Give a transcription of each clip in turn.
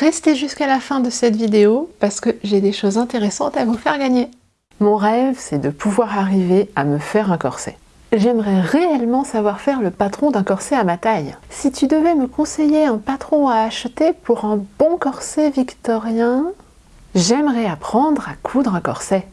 restez jusqu'à la fin de cette vidéo parce que j'ai des choses intéressantes à vous faire gagner. Mon rêve, c'est de pouvoir arriver à me faire un corset. J'aimerais réellement savoir faire le patron d'un corset à ma taille. Si tu devais me conseiller un patron à acheter pour un bon corset victorien, j'aimerais apprendre à coudre un corset.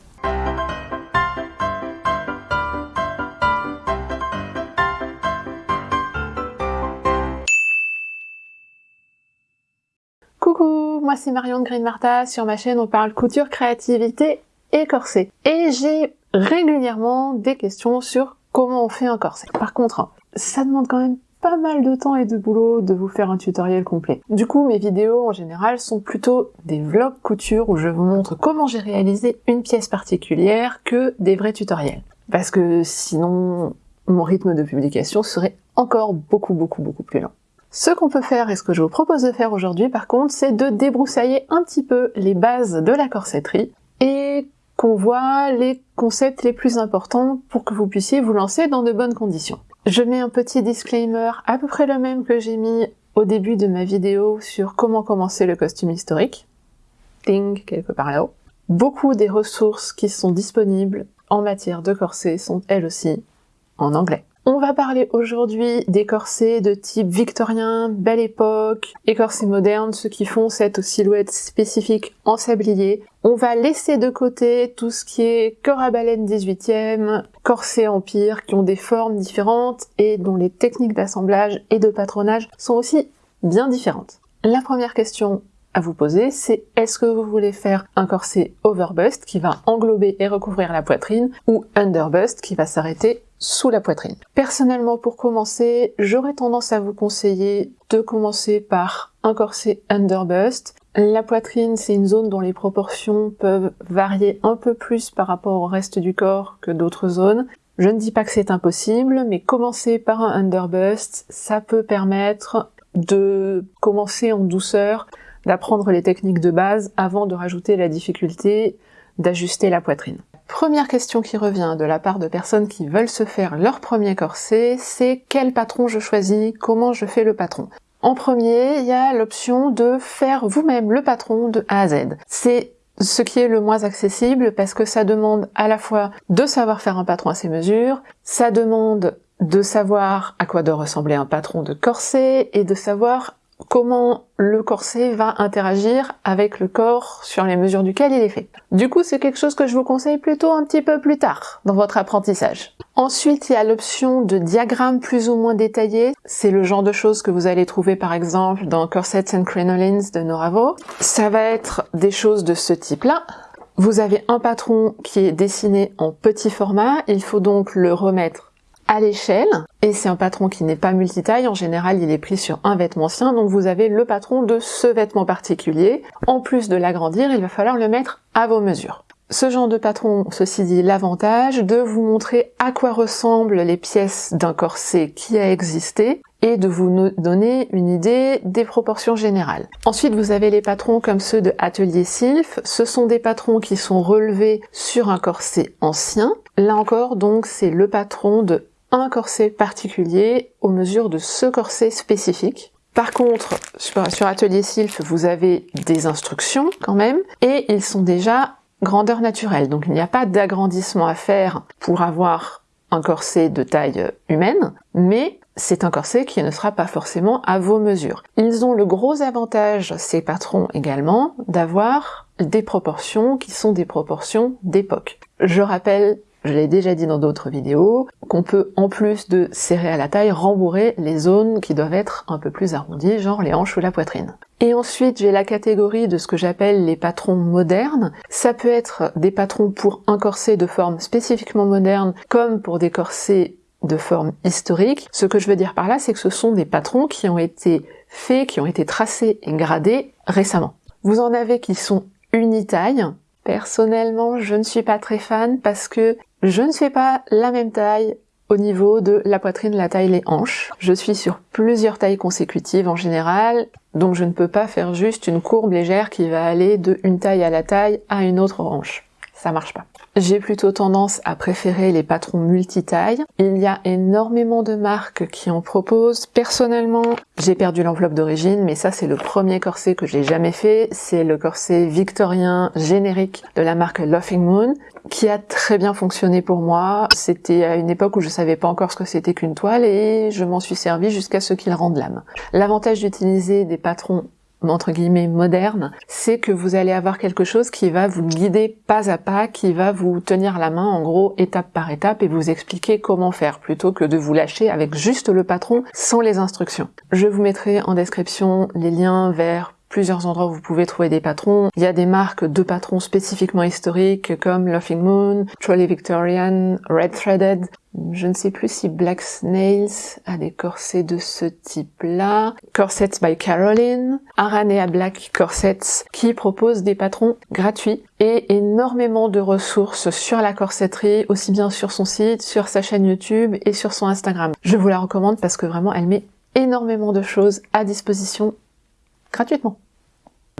Moi c'est Marion de Green Martha. Sur ma chaîne, on parle couture, créativité et corset. Et j'ai régulièrement des questions sur comment on fait un corset. Par contre, ça demande quand même pas mal de temps et de boulot de vous faire un tutoriel complet. Du coup, mes vidéos en général sont plutôt des vlogs couture où je vous montre comment j'ai réalisé une pièce particulière que des vrais tutoriels. Parce que sinon, mon rythme de publication serait encore beaucoup beaucoup beaucoup plus lent. Ce qu'on peut faire et ce que je vous propose de faire aujourd'hui par contre, c'est de débroussailler un petit peu les bases de la corsetterie et qu'on voit les concepts les plus importants pour que vous puissiez vous lancer dans de bonnes conditions. Je mets un petit disclaimer à peu près le même que j'ai mis au début de ma vidéo sur comment commencer le costume historique. Ting, quelque part là-haut. Beaucoup des ressources qui sont disponibles en matière de corset sont elles aussi en anglais. On va parler aujourd'hui des corsets de type victorien, belle époque, et corsets modernes, ceux qui font cette silhouette spécifique en sablier. On va laisser de côté tout ce qui est corps à baleine 18e, corsets empire, qui ont des formes différentes et dont les techniques d'assemblage et de patronage sont aussi bien différentes. La première question à vous poser, c'est est-ce que vous voulez faire un corset overbust qui va englober et recouvrir la poitrine ou underbust qui va s'arrêter sous la poitrine. Personnellement, pour commencer, j'aurais tendance à vous conseiller de commencer par un corset underbust. La poitrine, c'est une zone dont les proportions peuvent varier un peu plus par rapport au reste du corps que d'autres zones. Je ne dis pas que c'est impossible, mais commencer par un underbust, ça peut permettre de commencer en douceur, d'apprendre les techniques de base avant de rajouter la difficulté d'ajuster la poitrine. Première question qui revient de la part de personnes qui veulent se faire leur premier corset, c'est quel patron je choisis, comment je fais le patron? En premier, il y a l'option de faire vous-même le patron de A à Z. C'est ce qui est le moins accessible parce que ça demande à la fois de savoir faire un patron à ses mesures, ça demande de savoir à quoi doit ressembler un patron de corset et de savoir comment le corset va interagir avec le corps sur les mesures duquel il est fait. Du coup, c'est quelque chose que je vous conseille plutôt un petit peu plus tard dans votre apprentissage. Ensuite, il y a l'option de diagramme plus ou moins détaillé. C'est le genre de choses que vous allez trouver par exemple dans Corsets and Crinolines de Noravo. Ça va être des choses de ce type-là. Vous avez un patron qui est dessiné en petit format, il faut donc le remettre à l'échelle, et c'est un patron qui n'est pas multitaille, en général il est pris sur un vêtement ancien, donc vous avez le patron de ce vêtement particulier. En plus de l'agrandir, il va falloir le mettre à vos mesures. Ce genre de patron, ceci dit, l'avantage de vous montrer à quoi ressemblent les pièces d'un corset qui a existé et de vous donner une idée des proportions générales. Ensuite, vous avez les patrons comme ceux de Atelier Sylph. Ce sont des patrons qui sont relevés sur un corset ancien. Là encore, donc, c'est le patron de un corset particulier aux mesures de ce corset spécifique. Par contre, sur Atelier Sylph, vous avez des instructions quand même, et ils sont déjà grandeur naturelle. Donc il n'y a pas d'agrandissement à faire pour avoir un corset de taille humaine, mais c'est un corset qui ne sera pas forcément à vos mesures. Ils ont le gros avantage, ces patrons également, d'avoir des proportions qui sont des proportions d'époque. Je rappelle je l'ai déjà dit dans d'autres vidéos, qu'on peut en plus de serrer à la taille, rembourrer les zones qui doivent être un peu plus arrondies, genre les hanches ou la poitrine. Et ensuite, j'ai la catégorie de ce que j'appelle les patrons modernes. Ça peut être des patrons pour un corset de forme spécifiquement moderne, comme pour des corsets de forme historique. Ce que je veux dire par là, c'est que ce sont des patrons qui ont été faits, qui ont été tracés et gradés récemment. Vous en avez qui sont unitailles, Personnellement, je ne suis pas très fan parce que je ne fais pas la même taille au niveau de la poitrine, la taille, les hanches. Je suis sur plusieurs tailles consécutives en général, donc je ne peux pas faire juste une courbe légère qui va aller de une taille à la taille à une autre hanche. ça marche pas. J'ai plutôt tendance à préférer les patrons multitailles. Il y a énormément de marques qui en proposent. Personnellement, j'ai perdu l'enveloppe d'origine, mais ça c'est le premier corset que j'ai jamais fait. C'est le corset victorien générique de la marque Laughing Moon, qui a très bien fonctionné pour moi. C'était à une époque où je savais pas encore ce que c'était qu'une toile et je m'en suis servi jusqu'à ce qu'il rende l'âme. L'avantage d'utiliser des patrons entre guillemets moderne, c'est que vous allez avoir quelque chose qui va vous guider pas à pas, qui va vous tenir la main en gros étape par étape et vous expliquer comment faire plutôt que de vous lâcher avec juste le patron sans les instructions. Je vous mettrai en description les liens vers plusieurs endroits où vous pouvez trouver des patrons. Il y a des marques de patrons spécifiquement historiques comme Laughing Moon, Trolley Victorian, Red Threaded. Je ne sais plus si Black Snails a des corsets de ce type-là. Corsets by Caroline, Aranea Black Corsets, qui propose des patrons gratuits et énormément de ressources sur la corsetterie, aussi bien sur son site, sur sa chaîne YouTube et sur son Instagram. Je vous la recommande parce que vraiment elle met énormément de choses à disposition gratuitement.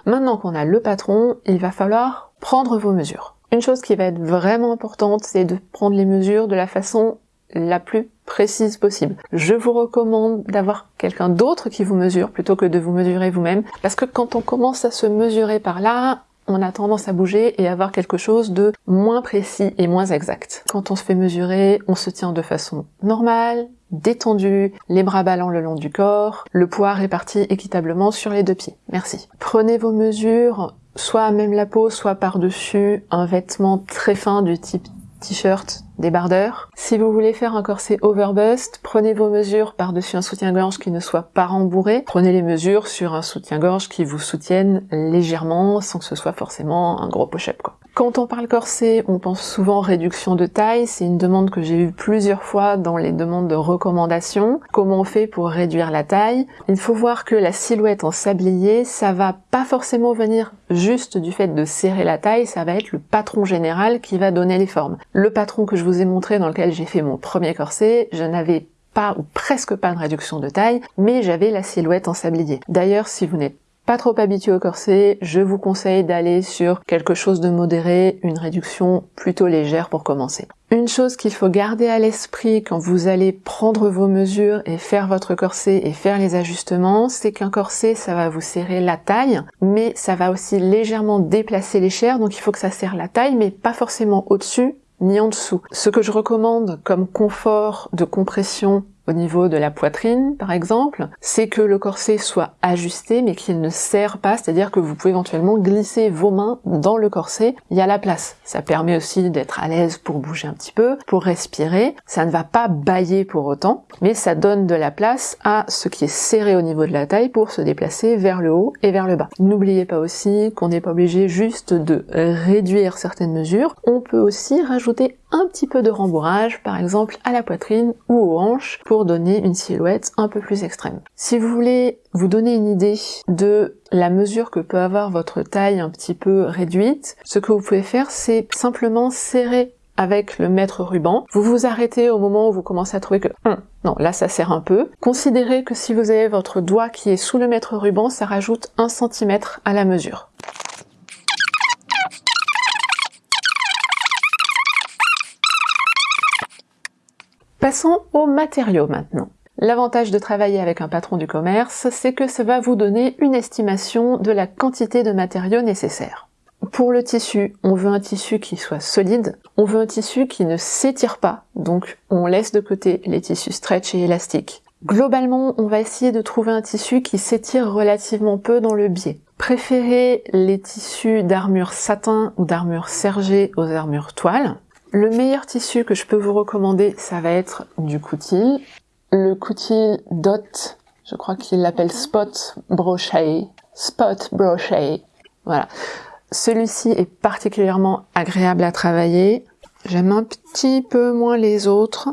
Maintenant qu'on a le patron, il va falloir prendre vos mesures. Une chose qui va être vraiment importante, c'est de prendre les mesures de la façon la plus précise possible. Je vous recommande d'avoir quelqu'un d'autre qui vous mesure plutôt que de vous mesurer vous-même, parce que quand on commence à se mesurer par là, on a tendance à bouger et avoir quelque chose de moins précis et moins exact. Quand on se fait mesurer, on se tient de façon normale, détendu, les bras ballants le long du corps, le poids réparti équitablement sur les deux pieds. Merci. Prenez vos mesures, soit à même la peau, soit par-dessus un vêtement très fin du type t-shirt, débardeur. Si vous voulez faire un corset overbust, prenez vos mesures par-dessus un soutien-gorge qui ne soit pas rembourré. Prenez les mesures sur un soutien-gorge qui vous soutienne légèrement sans que ce soit forcément un gros push-up. Quand on parle corset, on pense souvent réduction de taille. C'est une demande que j'ai eue plusieurs fois dans les demandes de recommandation. Comment on fait pour réduire la taille? Il faut voir que la silhouette en sablier, ça va pas forcément venir juste du fait de serrer la taille, ça va être le patron général qui va donner les formes. Le patron que je vous ai montré dans lequel j'ai fait mon premier corset, je n'avais pas ou presque pas de réduction de taille, mais j'avais la silhouette en sablier. D'ailleurs, si vous n'êtes pas trop habitué au corset, je vous conseille d'aller sur quelque chose de modéré, une réduction plutôt légère pour commencer. Une chose qu'il faut garder à l'esprit quand vous allez prendre vos mesures et faire votre corset et faire les ajustements, c'est qu'un corset, ça va vous serrer la taille, mais ça va aussi légèrement déplacer les chairs, donc il faut que ça serre la taille, mais pas forcément au-dessus ni en dessous. Ce que je recommande comme confort de compression au niveau de la poitrine, par exemple, c'est que le corset soit ajusté mais qu'il ne serre pas, c'est-à-dire que vous pouvez éventuellement glisser vos mains dans le corset, il y a la place. Ça permet aussi d'être à l'aise pour bouger un petit peu, pour respirer. Ça ne va pas bailler pour autant, mais ça donne de la place à ce qui est serré au niveau de la taille pour se déplacer vers le haut et vers le bas. N'oubliez pas aussi qu'on n'est pas obligé juste de réduire certaines mesures, on peut aussi rajouter un petit peu de rembourrage, par exemple à la poitrine ou aux hanches, pour donner une silhouette un peu plus extrême. Si vous voulez vous donner une idée de la mesure que peut avoir votre taille un petit peu réduite, ce que vous pouvez faire, c'est simplement serrer avec le mètre ruban. Vous vous arrêtez au moment où vous commencez à trouver que hum, non, là ça serre un peu. Considérez que si vous avez votre doigt qui est sous le mètre ruban, ça rajoute un centimètre à la mesure. Passons aux matériaux maintenant. L'avantage de travailler avec un patron du commerce, c'est que ça va vous donner une estimation de la quantité de matériaux nécessaires. Pour le tissu, on veut un tissu qui soit solide, on veut un tissu qui ne s'étire pas, donc on laisse de côté les tissus stretch et élastiques. Globalement, on va essayer de trouver un tissu qui s'étire relativement peu dans le biais. Préférez les tissus d'armure satin ou d'armure sergée aux armures toile, le meilleur tissu que je peux vous recommander, ça va être du coutil. Le coutil Dot, je crois qu'il l'appelle Spot Brochet. Spot Brochet. Voilà. Celui-ci est particulièrement agréable à travailler. J'aime un petit peu moins les autres.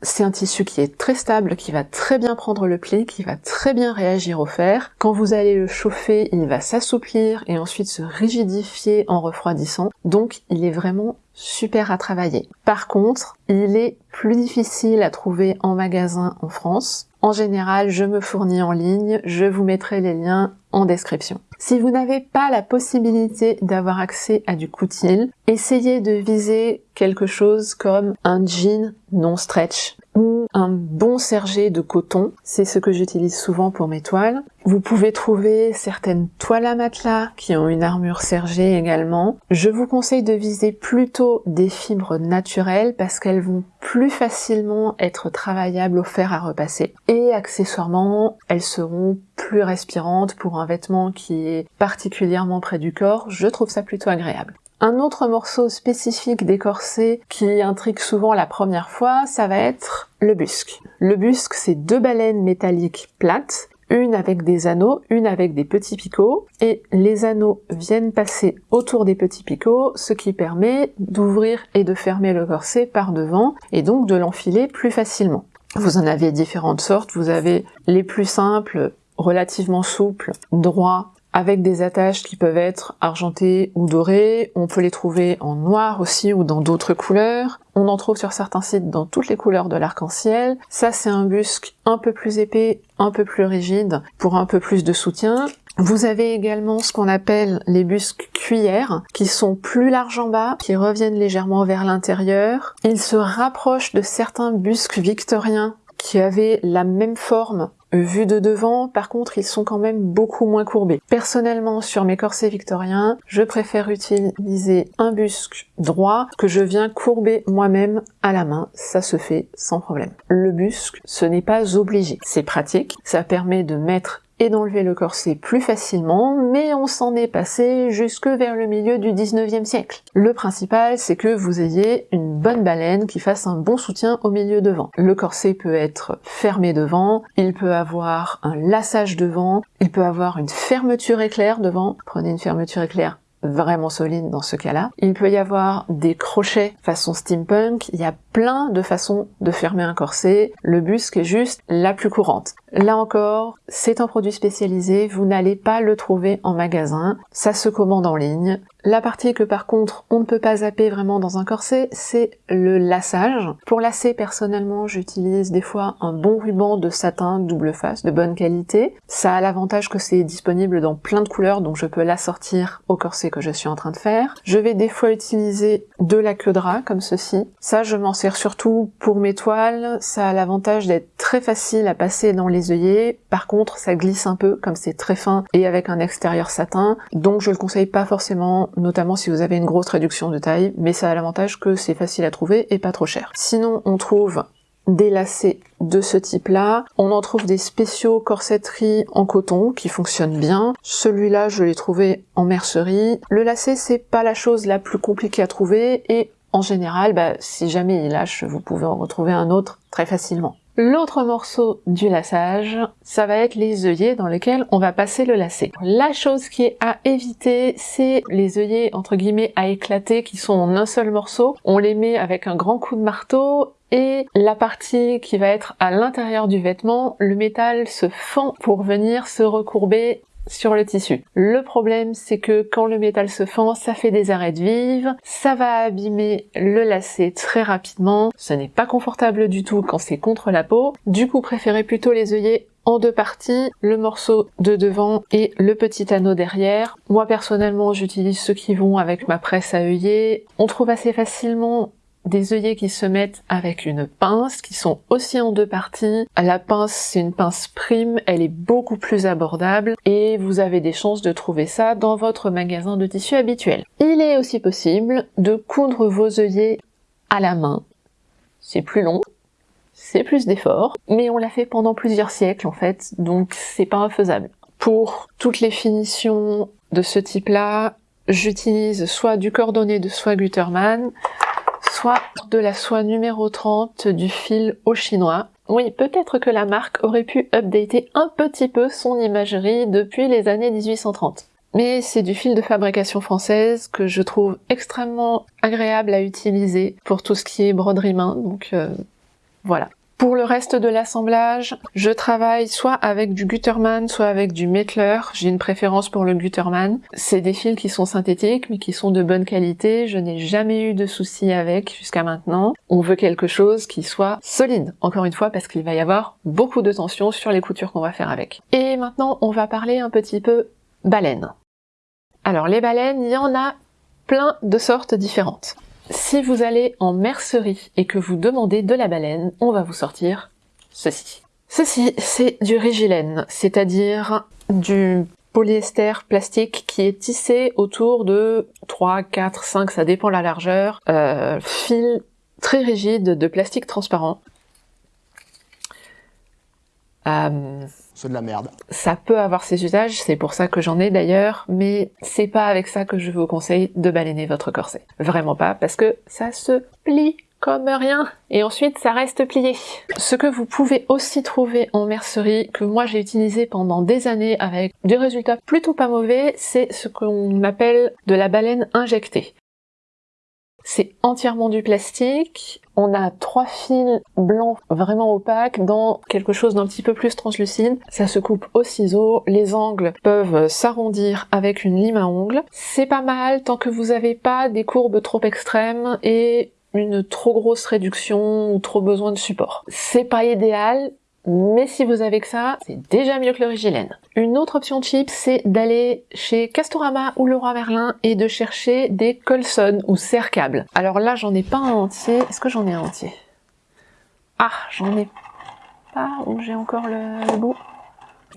C'est un tissu qui est très stable, qui va très bien prendre le pli, qui va très bien réagir au fer. Quand vous allez le chauffer, il va s'assouplir et ensuite se rigidifier en refroidissant. Donc il est vraiment super à travailler. Par contre, il est plus difficile à trouver en magasin en France. En général, je me fournis en ligne, je vous mettrai les liens description. Si vous n'avez pas la possibilité d'avoir accès à du coutil, essayez de viser quelque chose comme un jean non stretch ou un bon sergé de coton. C'est ce que j'utilise souvent pour mes toiles. Vous pouvez trouver certaines toiles à matelas qui ont une armure sergée également. Je vous conseille de viser plutôt des fibres naturelles parce qu'elles vont plus facilement être travaillables au fer à repasser. Et accessoirement, elles seront plus respirantes pour un vêtement qui est particulièrement près du corps. Je trouve ça plutôt agréable. Un autre morceau spécifique des corsets qui intrigue souvent la première fois, ça va être le busque. Le busque, c'est deux baleines métalliques plates, une avec des anneaux, une avec des petits picots, et les anneaux viennent passer autour des petits picots, ce qui permet d'ouvrir et de fermer le corset par devant, et donc de l'enfiler plus facilement. Vous en avez différentes sortes, vous avez les plus simples, relativement souples, droits, avec des attaches qui peuvent être argentées ou dorées. On peut les trouver en noir aussi ou dans d'autres couleurs. On en trouve sur certains sites dans toutes les couleurs de l'arc-en-ciel. Ça, c'est un busque un peu plus épais, un peu plus rigide, pour un peu plus de soutien. Vous avez également ce qu'on appelle les busques cuillères, qui sont plus larges en bas, qui reviennent légèrement vers l'intérieur. Ils se rapprochent de certains busques victoriens qui avaient la même forme Vus de devant, par contre, ils sont quand même beaucoup moins courbés. Personnellement, sur mes corsets victoriens, je préfère utiliser un busque droit que je viens courber moi-même à la main. Ça se fait sans problème. Le busque, ce n'est pas obligé. C'est pratique. Ça permet de mettre et d'enlever le corset plus facilement, mais on s'en est passé jusque vers le milieu du 19e siècle. Le principal, c'est que vous ayez une bonne baleine qui fasse un bon soutien au milieu devant. Le corset peut être fermé devant, il peut avoir un lassage devant, il peut avoir une fermeture éclair devant. Prenez une fermeture éclair vraiment solide dans ce cas-là. Il peut y avoir des crochets façon steampunk, il y a plein de façons de fermer un corset. Le busque est juste la plus courante. Là encore, c'est un produit spécialisé, vous n'allez pas le trouver en magasin, ça se commande en ligne. La partie que par contre on ne peut pas zapper vraiment dans un corset, c'est le lassage. Pour lasser personnellement j'utilise des fois un bon ruban de satin double face de bonne qualité. Ça a l'avantage que c'est disponible dans plein de couleurs donc je peux l'assortir au corset que je suis en train de faire. Je vais des fois utiliser de la queue de rat comme ceci. Ça je m'en sers surtout pour mes toiles, ça a l'avantage d'être très facile à passer dans les œillets. Par contre ça glisse un peu comme c'est très fin et avec un extérieur satin donc je le conseille pas forcément notamment si vous avez une grosse réduction de taille, mais ça a l'avantage que c'est facile à trouver et pas trop cher. Sinon, on trouve des lacets de ce type-là. On en trouve des spéciaux corsetterie en coton qui fonctionnent bien. Celui-là, je l'ai trouvé en mercerie. Le lacet, c'est pas la chose la plus compliquée à trouver et en général, bah, si jamais il lâche, vous pouvez en retrouver un autre très facilement. L'autre morceau du lassage, ça va être les œillets dans lesquels on va passer le lacet. La chose qui est à éviter, c'est les œillets entre guillemets à éclater qui sont en un seul morceau. On les met avec un grand coup de marteau et la partie qui va être à l'intérieur du vêtement, le métal se fend pour venir se recourber sur le tissu. Le problème, c'est que quand le métal se fend, ça fait des arêtes vives, ça va abîmer le lacet très rapidement, ce n'est pas confortable du tout quand c'est contre la peau. Du coup, préférez plutôt les œillets en deux parties, le morceau de devant et le petit anneau derrière. Moi personnellement j'utilise ceux qui vont avec ma presse à œillets. On trouve assez facilement des œillets qui se mettent avec une pince, qui sont aussi en deux parties. La pince, c'est une pince prime, elle est beaucoup plus abordable et vous avez des chances de trouver ça dans votre magasin de tissu habituel. Il est aussi possible de coudre vos œillets à la main. C'est plus long, c'est plus d'effort, mais on l'a fait pendant plusieurs siècles en fait, donc c'est pas infaisable. Pour toutes les finitions de ce type-là, j'utilise soit du cordonné de soie Gutermann, soit de la soie numéro 30 du fil au chinois. Oui, peut-être que la marque aurait pu updater un petit peu son imagerie depuis les années 1830. Mais c'est du fil de fabrication française que je trouve extrêmement agréable à utiliser pour tout ce qui est broderie main, donc euh, voilà. Pour le reste de l'assemblage, je travaille soit avec du Gutterman, soit avec du Mettler. J'ai une préférence pour le Gutterman. C'est des fils qui sont synthétiques, mais qui sont de bonne qualité. Je n'ai jamais eu de soucis avec jusqu'à maintenant. On veut quelque chose qui soit solide, encore une fois, parce qu'il va y avoir beaucoup de tension sur les coutures qu'on va faire avec. Et maintenant, on va parler un petit peu baleine. Alors, les baleines, il y en a plein de sortes différentes. Si vous allez en mercerie et que vous demandez de la baleine, on va vous sortir ceci. Ceci, c'est du rigilène, c'est-à-dire du polyester plastique qui est tissé autour de 3, 4, 5, ça dépend la largeur, euh, fil très rigide de plastique transparent. Euh, c'est de la merde. Ça peut avoir ses usages, c'est pour ça que j'en ai d'ailleurs, mais c'est pas avec ça que je vous conseille de baleiner votre corset. Vraiment pas, parce que ça se plie comme rien, et ensuite ça reste plié. Ce que vous pouvez aussi trouver en mercerie, que moi j'ai utilisé pendant des années avec des résultats plutôt pas mauvais, c'est ce qu'on appelle de la baleine injectée. C'est entièrement du plastique. On a trois fils blancs vraiment opaques dans quelque chose d'un petit peu plus translucide. Ça se coupe au ciseau. Les angles peuvent s'arrondir avec une lime à ongles. C'est pas mal tant que vous n'avez pas des courbes trop extrêmes et une trop grosse réduction ou trop besoin de support. C'est pas idéal, mais si vous avez que ça, c'est déjà mieux que le Rigilène. Une autre option cheap, c'est d'aller chez Castorama ou Leroy Merlin et de chercher des Colson ou serre-câbles. Alors là, j'en ai pas un entier. Est-ce que j'en ai un entier? Ah, j'en ai pas, ou j'ai encore le, bout?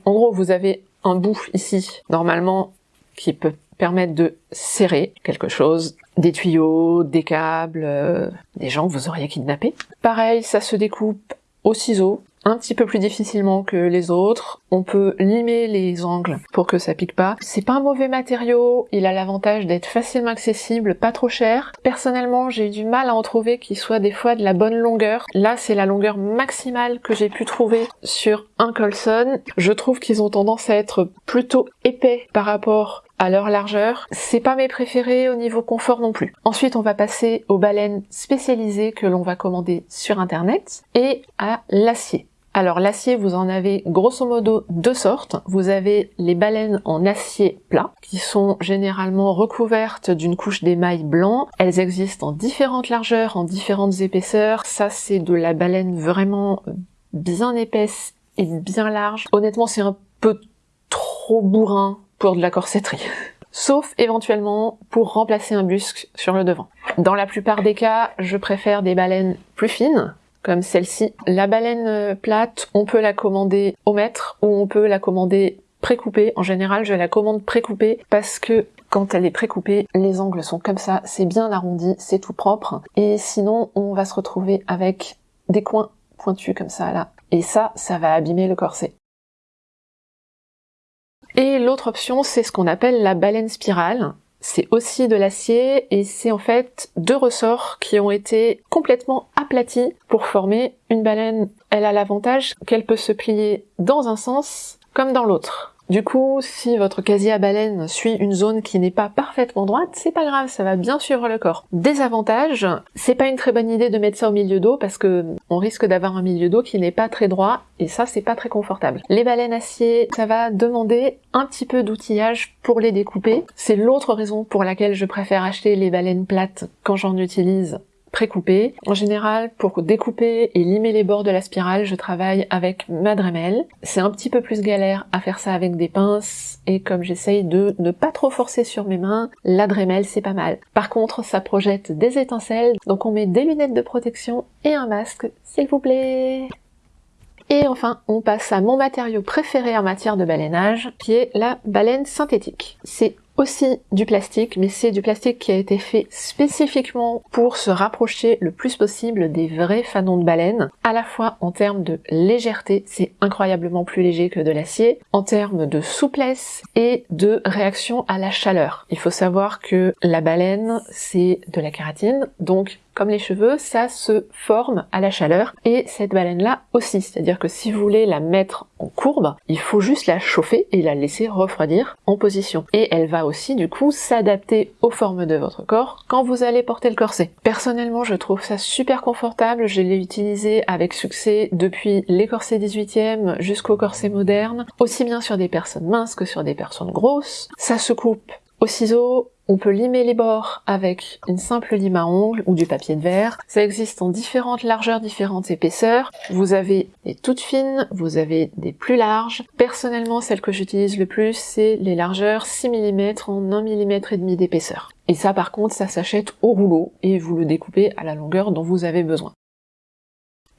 En gros, vous avez un bout ici, normalement, qui peut permettre de serrer quelque chose, des tuyaux, des câbles, euh, des gens que vous auriez kidnappés. Pareil, ça se découpe au ciseau, un petit peu plus difficilement que les autres. On peut limer les angles pour que ça pique pas. C'est pas un mauvais matériau, il a l'avantage d'être facilement accessible, pas trop cher. Personnellement, j'ai eu du mal à en trouver qui soit des fois de la bonne longueur. Là, c'est la longueur maximale que j'ai pu trouver sur un Colson. Je trouve qu'ils ont tendance à être plutôt épais par rapport à leur largeur. C'est pas mes préférés au niveau confort non plus. Ensuite, on va passer aux baleines spécialisées que l'on va commander sur internet et à l'acier. Alors l'acier, vous en avez grosso modo deux sortes. Vous avez les baleines en acier plat, qui sont généralement recouvertes d'une couche d'émail blanc. Elles existent en différentes largeurs, en différentes épaisseurs. Ça, c'est de la baleine vraiment bien épaisse et bien large. Honnêtement, c'est un peu trop bourrin pour de la corsetterie. Sauf éventuellement pour remplacer un busque sur le devant. Dans la plupart des cas, je préfère des baleines plus fines, comme celle-ci. La baleine euh, plate, on peut la commander au mètre ou on peut la commander précoupée. En général, je la commande précoupée parce que quand elle est précoupée, les angles sont comme ça, c'est bien arrondi, c'est tout propre. Et sinon, on va se retrouver avec des coins pointus comme ça là. Et ça, ça va abîmer le corset. Et l'autre option, c'est ce qu'on appelle la baleine spirale. C'est aussi de l'acier et c'est en fait deux ressorts qui ont été complètement aplatis pour former une baleine. Elle a l'avantage qu'elle peut se plier dans un sens comme dans l'autre. Du coup, si votre casier à baleine suit une zone qui n'est pas parfaitement droite, c'est pas grave, ça va bien suivre le corps. Désavantage, c'est pas une très bonne idée de mettre ça au milieu d'eau parce que on risque d'avoir un milieu d'eau qui n'est pas très droit et ça c'est pas très confortable. Les baleines acier, ça va demander un petit peu d'outillage pour les découper. C'est l'autre raison pour laquelle je préfère acheter les baleines plates quand j'en utilise précoupé. En général, pour découper et limer les bords de la spirale, je travaille avec ma Dremel. C'est un petit peu plus galère à faire ça avec des pinces, et comme j'essaye de ne pas trop forcer sur mes mains, la Dremel c'est pas mal. Par contre, ça projette des étincelles, donc on met des lunettes de protection et un masque, s'il vous plaît. Et enfin, on passe à mon matériau préféré en matière de baleinage, qui est la baleine synthétique. C'est aussi du plastique, mais c'est du plastique qui a été fait spécifiquement pour se rapprocher le plus possible des vrais fanons de baleine. À la fois en termes de légèreté, c'est incroyablement plus léger que de l'acier, en termes de souplesse et de réaction à la chaleur. Il faut savoir que la baleine, c'est de la kératine, donc comme les cheveux, ça se forme à la chaleur et cette baleine-là aussi. C'est-à-dire que si vous voulez la mettre en courbe, il faut juste la chauffer et la laisser refroidir en position. Et elle va aussi du coup s'adapter aux formes de votre corps quand vous allez porter le corset. Personnellement, je trouve ça super confortable. Je l'ai utilisé avec succès depuis les corsets 18e jusqu'au corset moderne, aussi bien sur des personnes minces que sur des personnes grosses. Ça se coupe au ciseau, on peut limer les bords avec une simple lime à ongles ou du papier de verre. Ça existe en différentes largeurs, différentes épaisseurs. Vous avez des toutes fines, vous avez des plus larges. Personnellement, celle que j'utilise le plus, c'est les largeurs 6 mm en 1 mm et demi d'épaisseur. Et ça par contre, ça s'achète au rouleau et vous le découpez à la longueur dont vous avez besoin.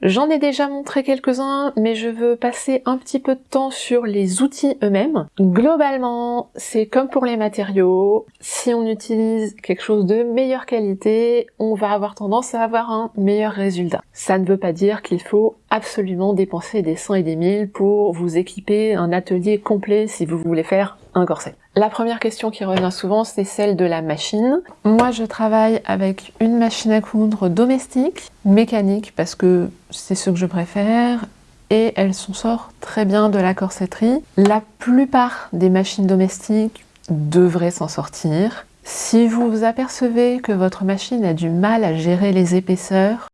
J'en ai déjà montré quelques-uns, mais je veux passer un petit peu de temps sur les outils eux-mêmes. Globalement, c'est comme pour les matériaux, si on utilise quelque chose de meilleure qualité, on va avoir tendance à avoir un meilleur résultat. Ça ne veut pas dire qu'il faut absolument dépenser des cents et des mille pour vous équiper un atelier complet si vous voulez faire un corset. La première question qui revient souvent, c'est celle de la machine. Moi, je travaille avec une machine à coudre domestique, mécanique, parce que c'est ce que je préfère, et elle s'en sort très bien de la corsetterie. La plupart des machines domestiques devraient s'en sortir. Si vous vous apercevez que votre machine a du mal à gérer les épaisseurs,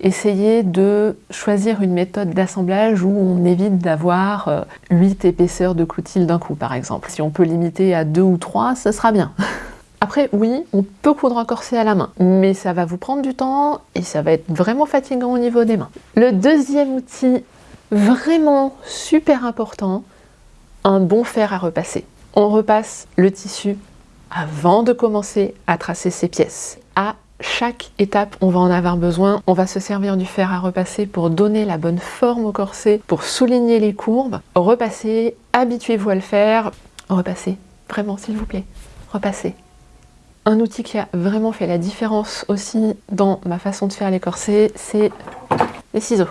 Essayez de choisir une méthode d'assemblage où on évite d'avoir 8 euh, épaisseurs de coutil d'un coup par exemple. Si on peut limiter à 2 ou 3, ce sera bien. Après, oui, on peut coudre un corset à la main, mais ça va vous prendre du temps et ça va être vraiment fatigant au niveau des mains. Le deuxième outil vraiment super important, un bon fer à repasser. On repasse le tissu avant de commencer à tracer ses pièces. Chaque étape, on va en avoir besoin. On va se servir du fer à repasser pour donner la bonne forme au corset, pour souligner les courbes. Repassez, habituez-vous à le faire. Repassez, vraiment s'il vous plaît, repassez. Un outil qui a vraiment fait la différence aussi dans ma façon de faire les corsets, c'est les ciseaux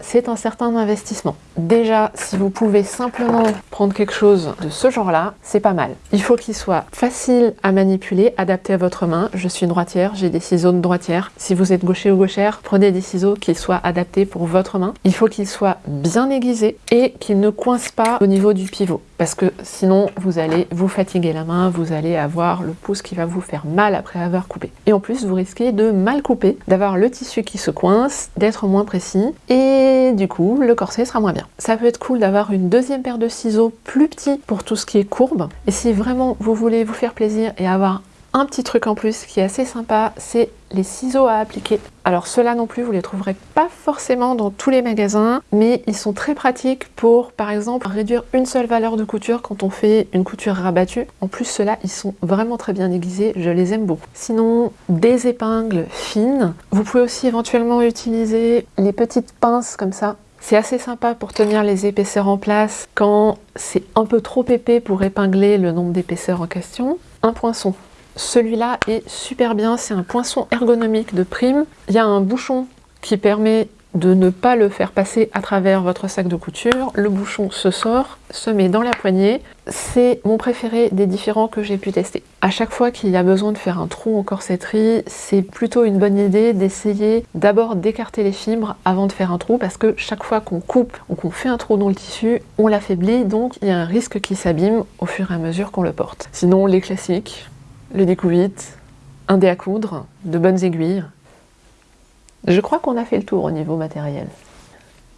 c'est un certain investissement. Déjà, si vous pouvez simplement prendre quelque chose de ce genre-là, c'est pas mal. Il faut qu'il soit facile à manipuler, adapté à votre main. Je suis droitière, j'ai des ciseaux de droitière. Si vous êtes gaucher ou gauchère, prenez des ciseaux qui soient adaptés pour votre main. Il faut qu'ils soient bien aiguisés et qu'ils ne coincent pas au niveau du pivot. Parce que sinon, vous allez vous fatiguer la main, vous allez avoir le pouce qui va vous faire mal après avoir coupé. Et en plus, vous risquez de mal couper, d'avoir le tissu qui se coince, d'être moins précis et du coup le corset sera moins bien. Ça peut être cool d'avoir une deuxième paire de ciseaux plus petits pour tout ce qui est courbe et si vraiment vous voulez vous faire plaisir et avoir un petit truc en plus qui est assez sympa, c'est les ciseaux à appliquer. Alors ceux-là non plus, vous les trouverez pas forcément dans tous les magasins, mais ils sont très pratiques pour, par exemple, réduire une seule valeur de couture quand on fait une couture rabattue. En plus, ceux-là, ils sont vraiment très bien aiguisés, je les aime beaucoup. Sinon, des épingles fines. Vous pouvez aussi éventuellement utiliser les petites pinces comme ça c'est assez sympa pour tenir les épaisseurs en place quand c'est un peu trop épais pour épingler le nombre d'épaisseurs en question. Un poinçon. Celui-là est super bien, c'est un poinçon ergonomique de prime. Il y a un bouchon qui permet de ne pas le faire passer à travers votre sac de couture. Le bouchon se sort, se met dans la poignée. C'est mon préféré des différents que j'ai pu tester. À chaque fois qu'il y a besoin de faire un trou en corsetterie, c'est plutôt une bonne idée d'essayer d'abord d'écarter les fibres avant de faire un trou parce que chaque fois qu'on coupe ou qu'on fait un trou dans le tissu, on l'affaiblit donc il y a un risque qu'il s'abîme au fur et à mesure qu'on le porte. Sinon les classiques, le découvite, un dé à coudre, de bonnes aiguilles. Je crois qu'on a fait le tour au niveau matériel.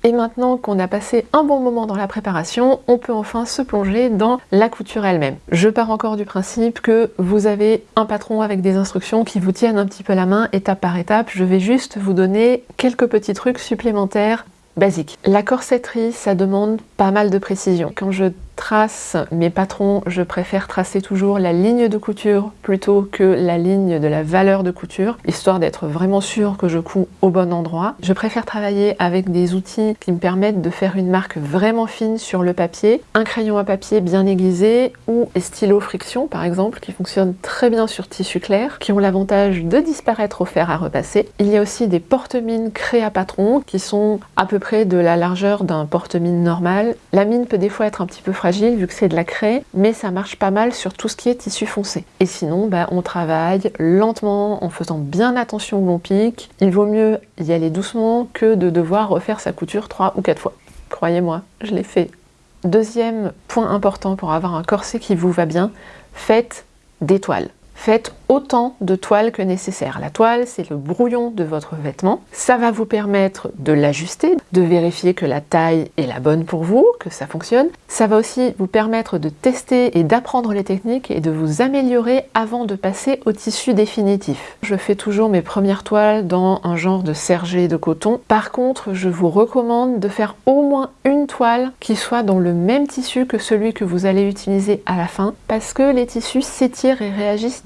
Et maintenant qu'on a passé un bon moment dans la préparation, on peut enfin se plonger dans la couture elle-même. Je pars encore du principe que vous avez un patron avec des instructions qui vous tiennent un petit peu la main étape par étape. Je vais juste vous donner quelques petits trucs supplémentaires basiques. La corsetterie, ça demande pas mal de précision. Quand je trace mes patrons, je préfère tracer toujours la ligne de couture plutôt que la ligne de la valeur de couture, histoire d'être vraiment sûr que je couds au bon endroit. Je préfère travailler avec des outils qui me permettent de faire une marque vraiment fine sur le papier, un crayon à papier bien aiguisé ou des stylos friction par exemple, qui fonctionnent très bien sur tissu clair, qui ont l'avantage de disparaître au fer à repasser. Il y a aussi des porte-mines créés à patron qui sont à peu près de la largeur d'un porte-mine normal. La mine peut des fois être un petit peu fragile vu que c'est de la craie, mais ça marche pas mal sur tout ce qui est tissu foncé. Et sinon, bah, on travaille lentement en faisant bien attention où l'on pique. Il vaut mieux y aller doucement que de devoir refaire sa couture trois ou quatre fois. Croyez-moi, je l'ai fait. Deuxième point important pour avoir un corset qui vous va bien, faites des toiles. Faites autant de toiles que nécessaire. La toile, c'est le brouillon de votre vêtement. Ça va vous permettre de l'ajuster, de vérifier que la taille est la bonne pour vous, que ça fonctionne. Ça va aussi vous permettre de tester et d'apprendre les techniques et de vous améliorer avant de passer au tissu définitif. Je fais toujours mes premières toiles dans un genre de sergé de coton. Par contre, je vous recommande de faire au moins une toile qui soit dans le même tissu que celui que vous allez utiliser à la fin parce que les tissus s'étirent et réagissent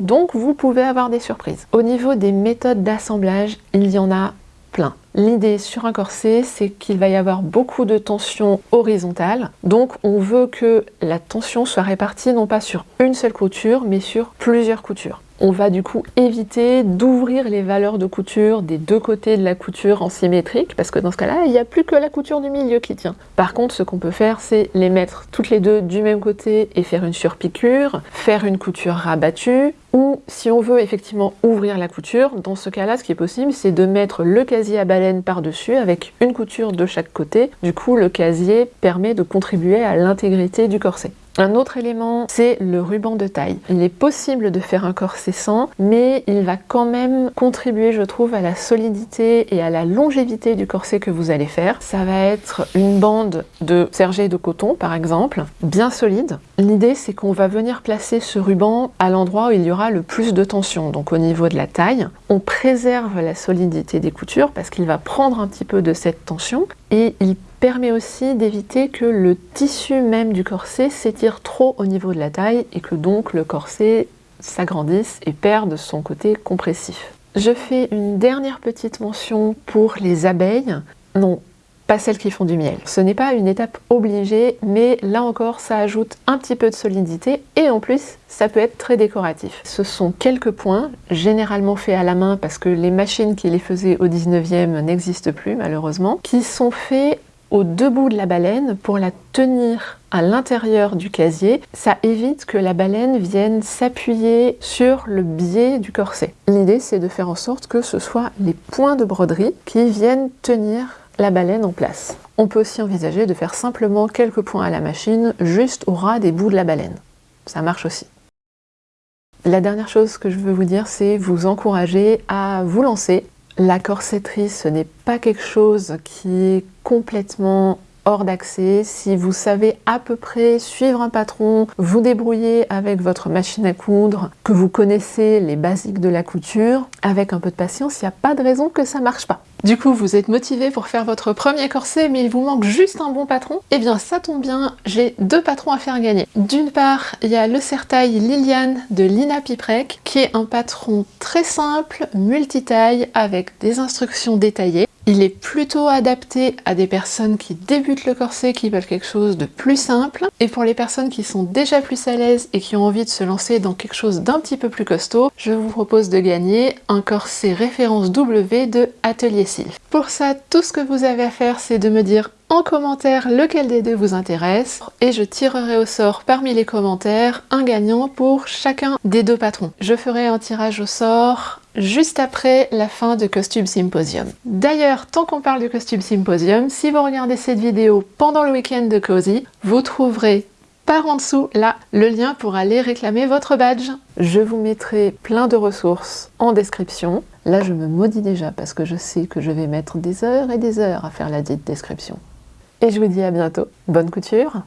donc vous pouvez avoir des surprises. Au niveau des méthodes d'assemblage, il y en a plein. L'idée sur un corset, c'est qu'il va y avoir beaucoup de tension horizontale. Donc on veut que la tension soit répartie non pas sur une seule couture, mais sur plusieurs coutures. On va du coup éviter d'ouvrir les valeurs de couture des deux côtés de la couture en symétrique, parce que dans ce cas-là, il n'y a plus que la couture du milieu qui tient. Par contre, ce qu'on peut faire, c'est les mettre toutes les deux du même côté et faire une surpiqûre, faire une couture rabattue, ou si on veut effectivement ouvrir la couture, dans ce cas-là, ce qui est possible, c'est de mettre le casier à baleine par-dessus avec une couture de chaque côté. Du coup, le casier permet de contribuer à l'intégrité du corset. Un autre élément, c'est le ruban de taille. Il est possible de faire un corset sans, mais il va quand même contribuer, je trouve, à la solidité et à la longévité du corset que vous allez faire. Ça va être une bande de sergé de coton, par exemple, bien solide. L'idée, c'est qu'on va venir placer ce ruban à l'endroit où il y aura le plus de tension, donc au niveau de la taille. On préserve la solidité des coutures parce qu'il va prendre un petit peu de cette tension et il permet aussi d'éviter que le tissu même du corset s'étire trop au niveau de la taille et que donc le corset s'agrandisse et perde son côté compressif. Je fais une dernière petite mention pour les abeilles. Non, pas celles qui font du miel. Ce n'est pas une étape obligée, mais là encore, ça ajoute un petit peu de solidité et en plus, ça peut être très décoratif. Ce sont quelques points, généralement faits à la main parce que les machines qui les faisaient au 19e n'existent plus malheureusement, qui sont faits au debout de la baleine pour la tenir à l'intérieur du casier. Ça évite que la baleine vienne s'appuyer sur le biais du corset. L'idée c'est de faire en sorte que ce soit les points de broderie qui viennent tenir la baleine en place. On peut aussi envisager de faire simplement quelques points à la machine juste au ras des bouts de la baleine. Ça marche aussi. La dernière chose que je veux vous dire, c'est vous encourager à vous lancer la corsetterie, ce n'est pas quelque chose qui est complètement hors d'accès. Si vous savez à peu près suivre un patron, vous débrouiller avec votre machine à coudre, que vous connaissez les basiques de la couture, avec un peu de patience, il n'y a pas de raison que ça marche pas. Du coup, vous êtes motivé pour faire votre premier corset, mais il vous manque juste un bon patron Eh bien, ça tombe bien, j'ai deux patrons à faire gagner. D'une part, il y a le sertail Liliane de Lina Piprek, qui est un patron très simple, multitaille, avec des instructions détaillées. Il est plutôt adapté à des personnes qui débutent le corset, qui veulent quelque chose de plus simple. Et pour les personnes qui sont déjà plus à l'aise et qui ont envie de se lancer dans quelque chose d'un petit peu plus costaud, je vous propose de gagner un corset référence W de Atelier Sylph. Pour ça, tout ce que vous avez à faire, c'est de me dire en commentaire lequel des deux vous intéresse et je tirerai au sort parmi les commentaires un gagnant pour chacun des deux patrons. Je ferai un tirage au sort juste après la fin de Costume Symposium. D'ailleurs, tant qu'on parle de Costume Symposium, si vous regardez cette vidéo pendant le week-end de Cozy, vous trouverez par en dessous, là, le lien pour aller réclamer votre badge. Je vous mettrai plein de ressources en description. Là, je me maudis déjà parce que je sais que je vais mettre des heures et des heures à faire la dite description. Et je vous dis à bientôt. Bonne couture